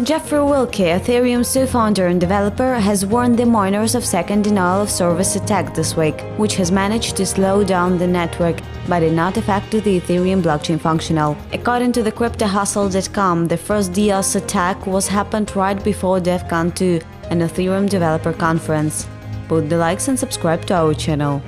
Jeffrey Wilcke, Ethereum's co-founder and developer, has warned the miners of second denial of service attack this week, which has managed to slow down the network but did not affect the Ethereum blockchain functional. According to the CryptoHustle.com, the first DDoS attack was happened right before DEVCON 2, an Ethereum developer conference. Put the likes and subscribe to our channel.